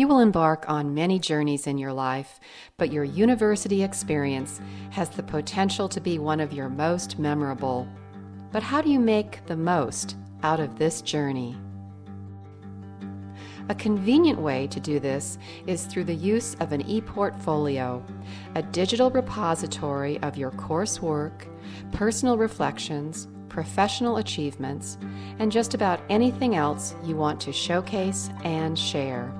You will embark on many journeys in your life, but your university experience has the potential to be one of your most memorable. But how do you make the most out of this journey? A convenient way to do this is through the use of an e-portfolio, a digital repository of your coursework, personal reflections, professional achievements, and just about anything else you want to showcase and share.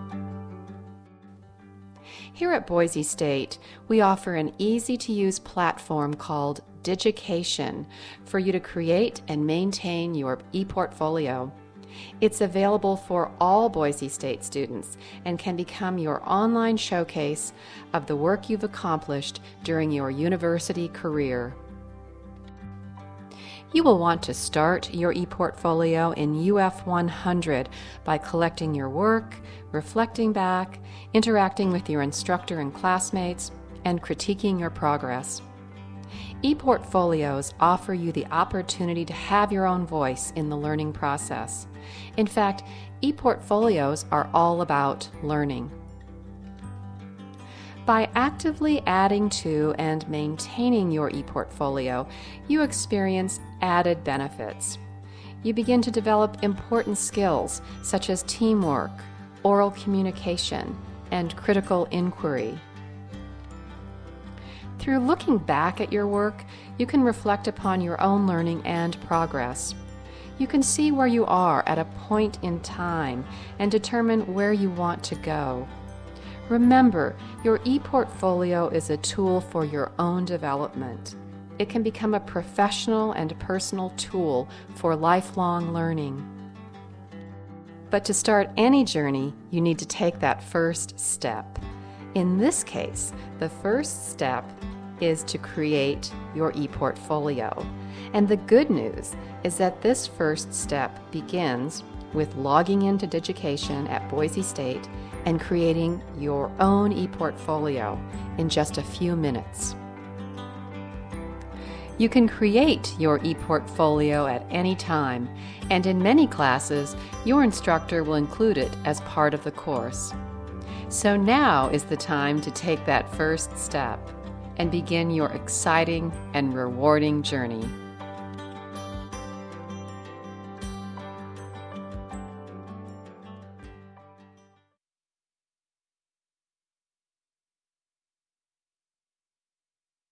Here at Boise State, we offer an easy to use platform called Digication for you to create and maintain your ePortfolio. It's available for all Boise State students and can become your online showcase of the work you've accomplished during your university career. You will want to start your ePortfolio in UF 100 by collecting your work, reflecting back, interacting with your instructor and classmates, and critiquing your progress. ePortfolios offer you the opportunity to have your own voice in the learning process. In fact, ePortfolios are all about learning. By actively adding to and maintaining your ePortfolio, you experience added benefits. You begin to develop important skills such as teamwork, oral communication, and critical inquiry. Through looking back at your work, you can reflect upon your own learning and progress. You can see where you are at a point in time and determine where you want to go. Remember, your ePortfolio is a tool for your own development. It can become a professional and personal tool for lifelong learning. But to start any journey, you need to take that first step. In this case, the first step is to create your ePortfolio. And the good news is that this first step begins with logging into Digication at Boise State and creating your own ePortfolio in just a few minutes. You can create your ePortfolio at any time, and in many classes, your instructor will include it as part of the course. So now is the time to take that first step and begin your exciting and rewarding journey.